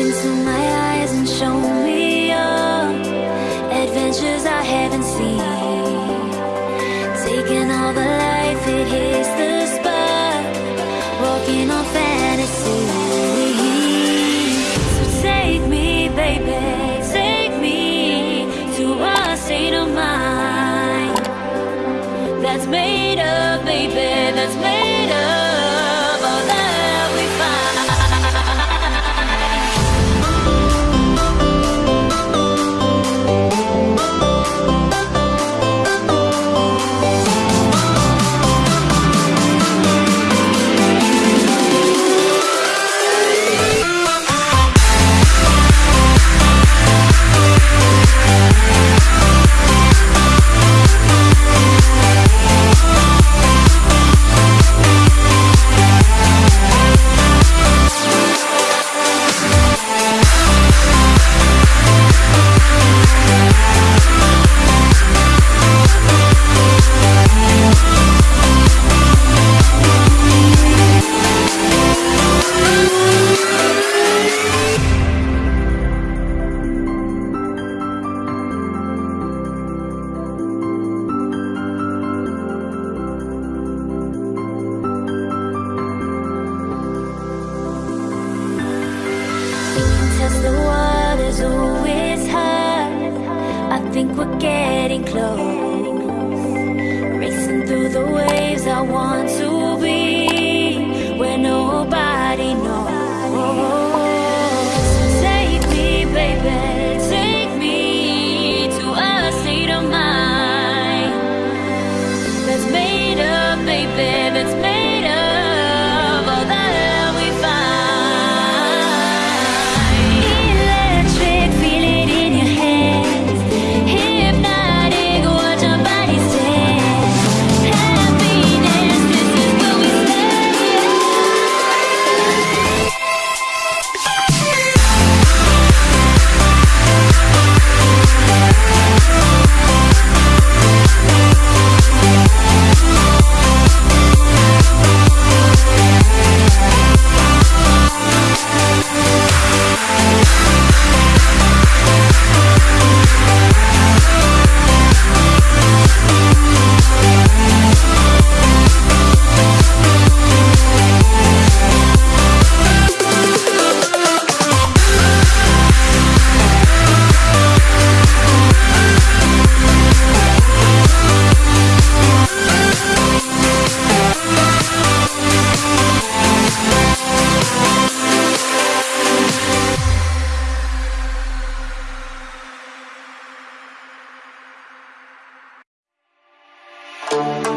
into my eyes and show me your adventures I haven't seen. Taking all the life, it hits the spot. Walking on fantasy. So take me, baby, take me to a state of mind that's made up, baby, that's made test the waters, it's hard. I think we're getting close. Racing through the waves, I want to be where nobody Thank